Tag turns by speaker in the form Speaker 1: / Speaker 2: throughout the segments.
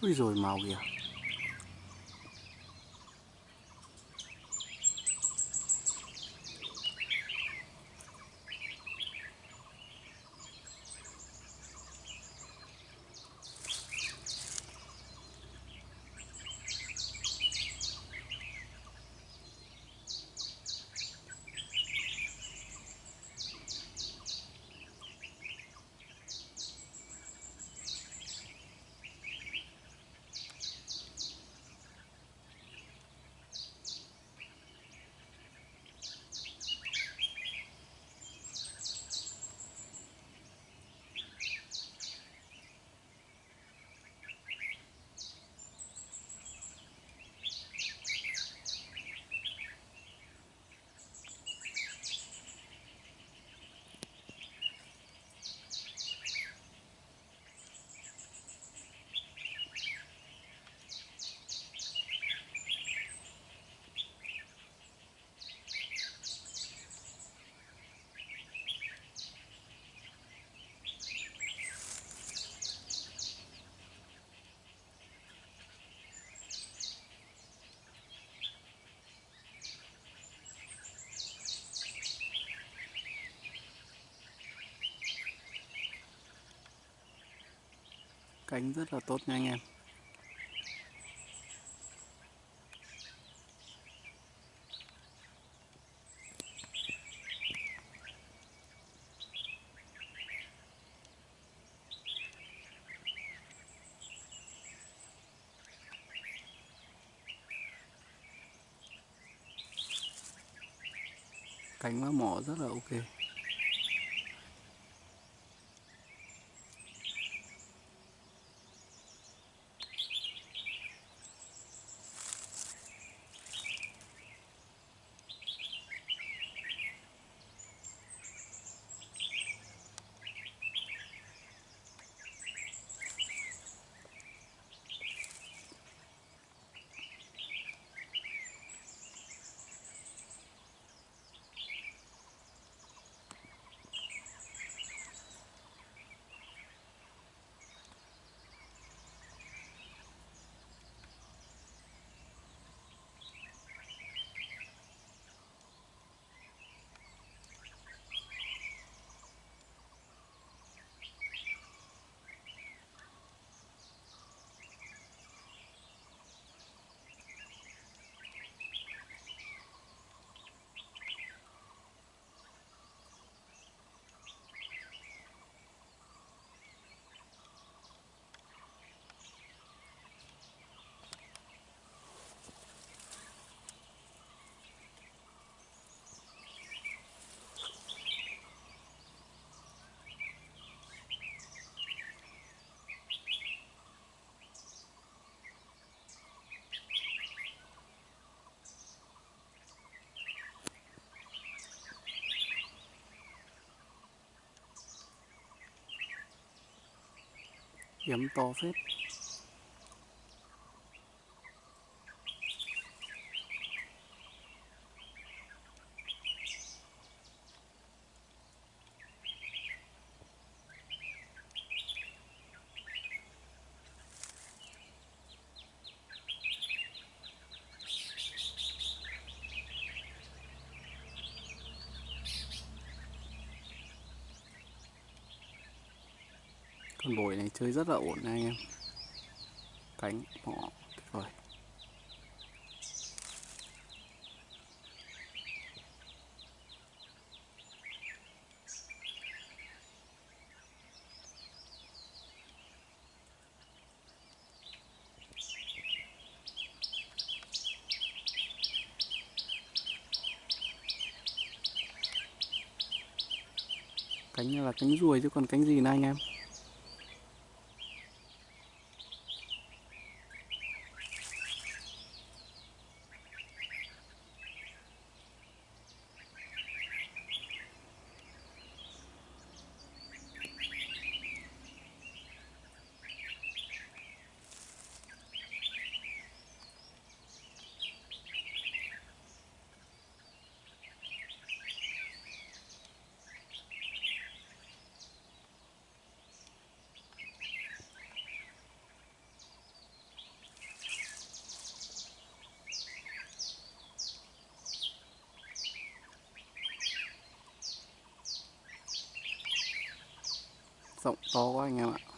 Speaker 1: Úi rồi màu kìa. Cánh rất là tốt nha anh em. Cánh và mỏ rất là ok. Kiếm to phết. Con bồi này chơi rất là ổn nha anh em. Cánh mỏ tuyệt vời cánh là cánh ruồi chứ còn cánh gì nữa anh em? To to quá anh em ạ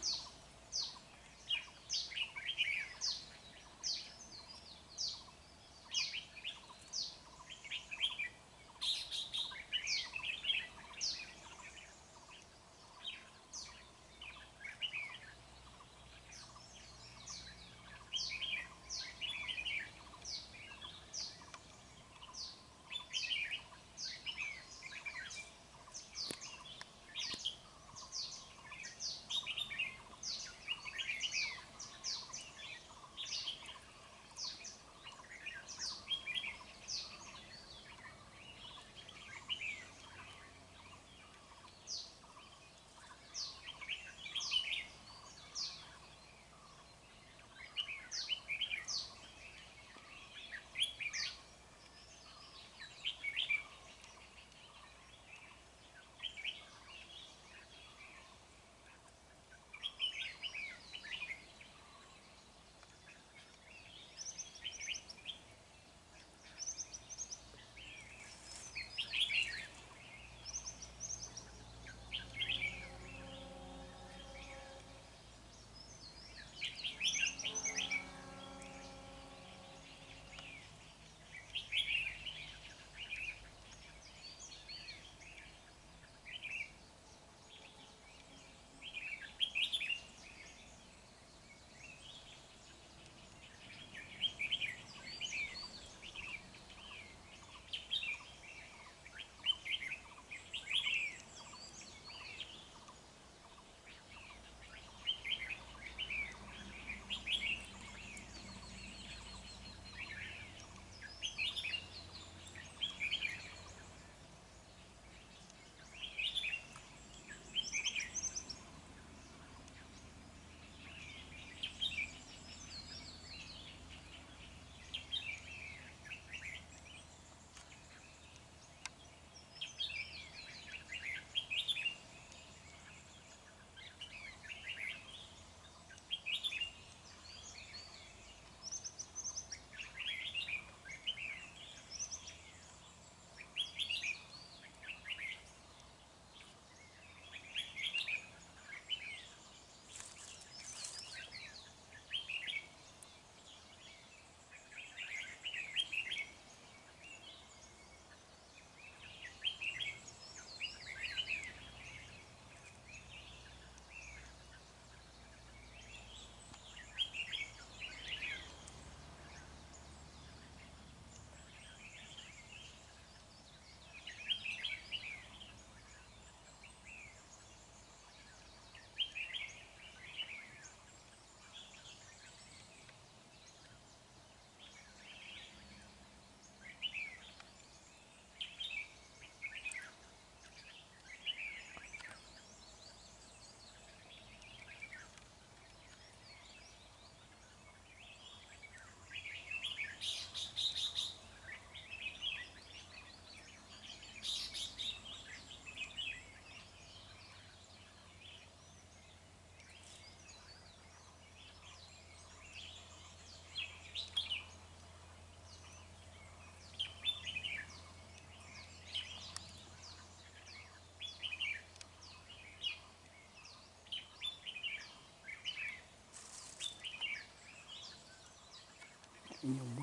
Speaker 1: nhiều muối quá.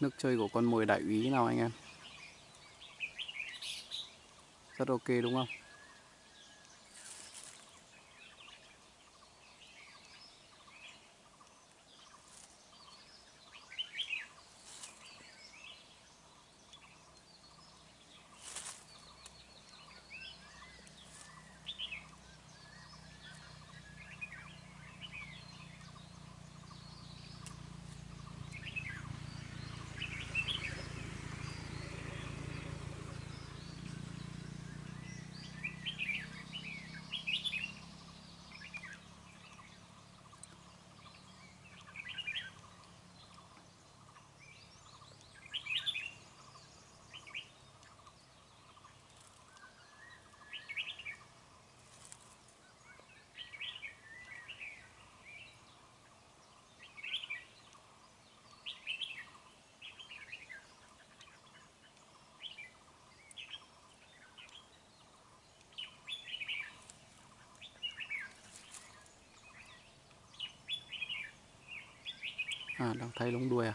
Speaker 1: Nước chơi của con mồi đại úy nào anh em? Rất ok đúng không? À đang thấy lông đuôi à?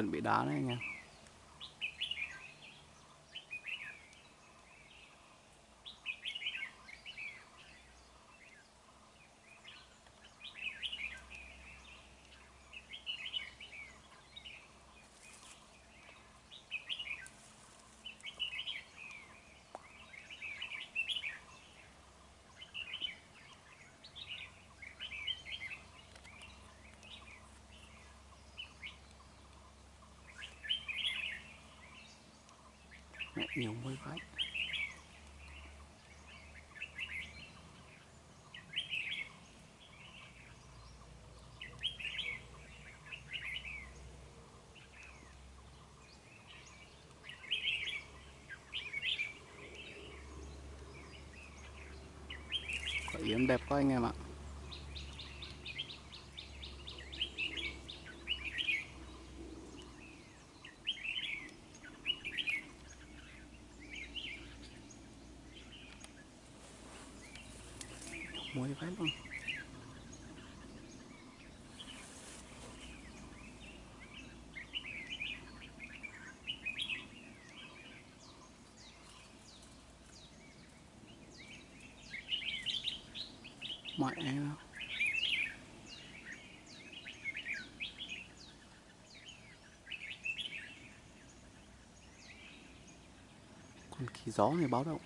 Speaker 1: Chuẩn bị đá đấy anh em. Nhiều mới vãi Quả yếm đẹp quá anh em ạ. Muối vãi luôn. Mẹ nó còn kỳ gió này báo động.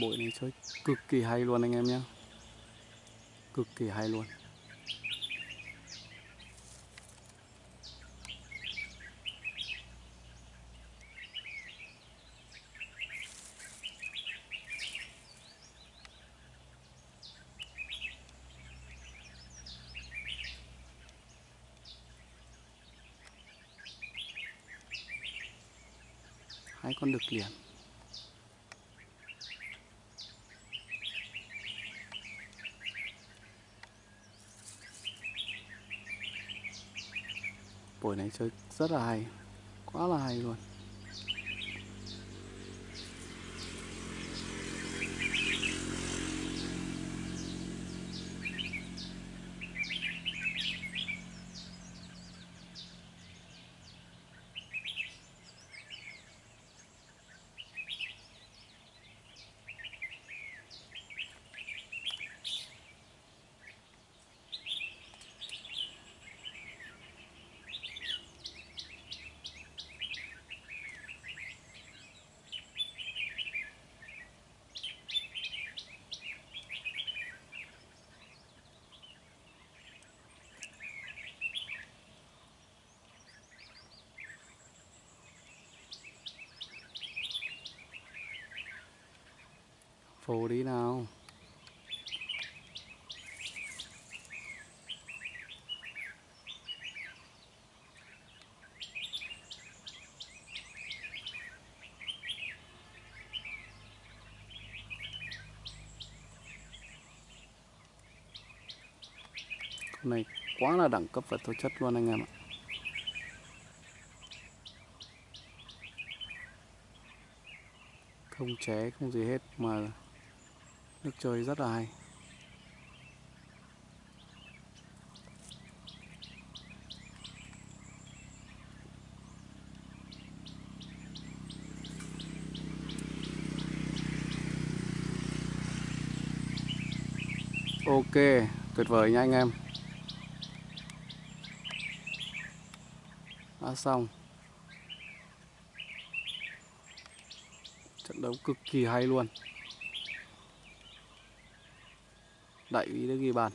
Speaker 1: Buổi này chơi cực kỳ hay luôn anh em nhé cực kỳ hay luôn. Hai con đực liền. Buổi này chơi rất là hay quá là hay luôn. Phù đi nào. Con này quá là đẳng cấp và tố chất luôn anh em ạ. Không ché không gì hết mà nước chơi rất là hay. Ok, tuyệt vời nha anh em. Đã xong. Trận đấu cực kỳ hay luôn. Đại úy đã ghi bàn